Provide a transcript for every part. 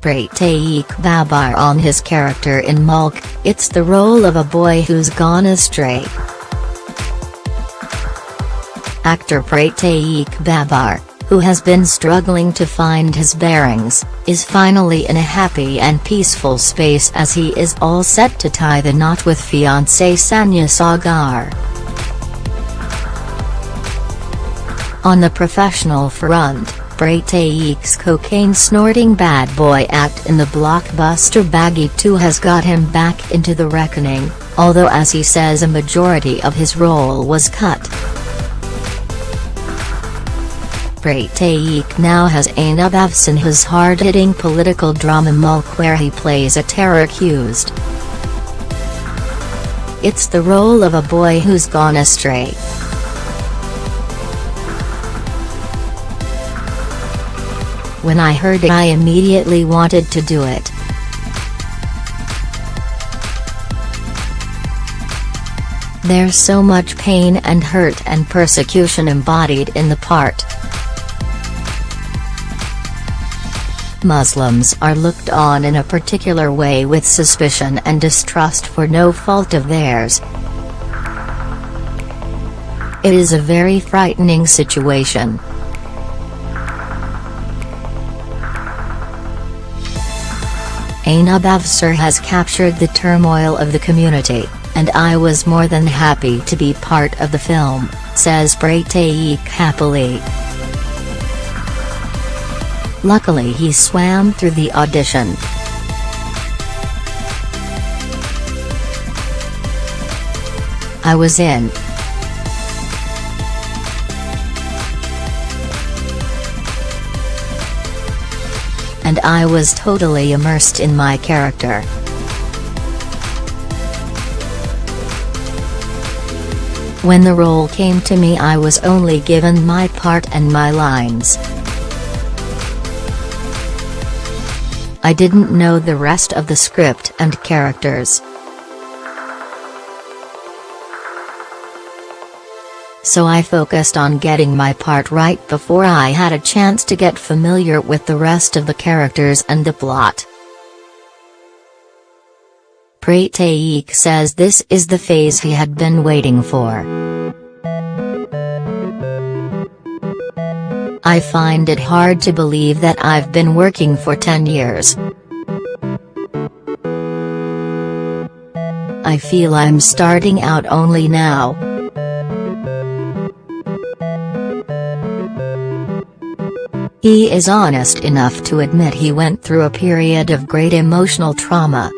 Prateek Babbar on his character in Mulk, it's the role of a boy who's gone astray. Actor Prateek Babbar, who has been struggling to find his bearings, is finally in a happy and peaceful space as he is all set to tie the knot with fiancée Sanya Sagar. On the professional front, Prateek's cocaine-snorting bad boy act in the blockbuster Baaghi 2 has got him back into the reckoning, although as he says a majority of his role was cut. Prateek now has Ainab Afs in his hard-hitting political drama Mulk where he plays a terror accused. It's the role of a boy who's gone astray. When I heard it I immediately wanted to do it. There's so much pain and hurt and persecution embodied in the part. Muslims are looked on in a particular way with suspicion and distrust for no fault of theirs. It is a very frightening situation. Anubhav Sinha has captured the turmoil of the community, and I was more than happy to be part of the film, says Prateek happily. Luckily he swam through the audition. I was in. And I was totally immersed in my character. When the role came to me I was only given my part and my lines. I didn't know the rest of the script and characters. So I focused on getting my part right before I had a chance to get familiar with the rest of the characters and the plot. Prateek says this is the phase he had been waiting for. I find it hard to believe that I've been working for 10 years. I feel I'm starting out only now. He is honest enough to admit he went through a period of great emotional trauma.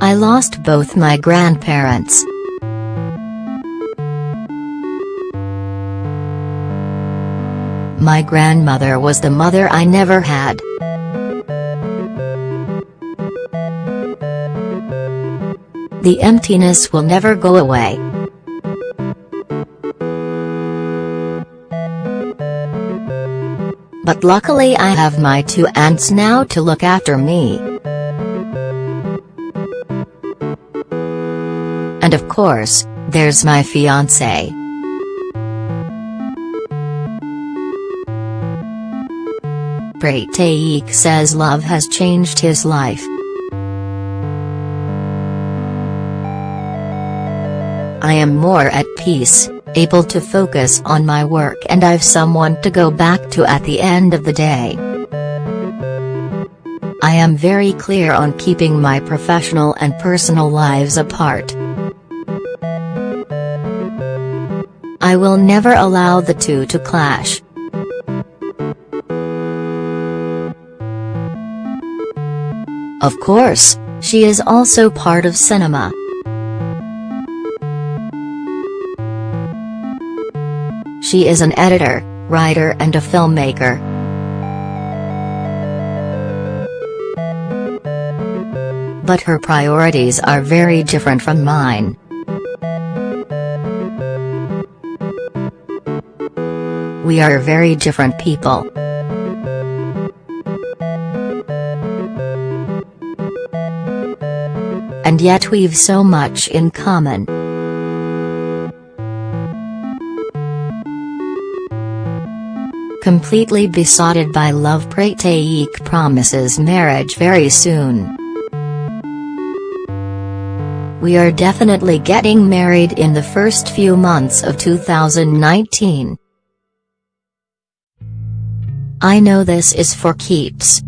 I lost both my grandparents. My grandmother was the mother I never had. The emptiness will never go away. But luckily I have my two aunts now to look after me. And of course, there's my fiancé. Prateek says love has changed his life. I am more at peace, able to focus on my work and I've someone to go back to at the end of the day. I am very clear on keeping my professional and personal lives apart. I will never allow the two to clash. Of course, she is also part of cinema. She is an editor, writer and a filmmaker. But her priorities are very different from mine. We are very different people. and yet we've so much in common. Completely besotted by love Prateek promises marriage very soon. We are definitely getting married in the first few months of 2019. I know this is for keeps,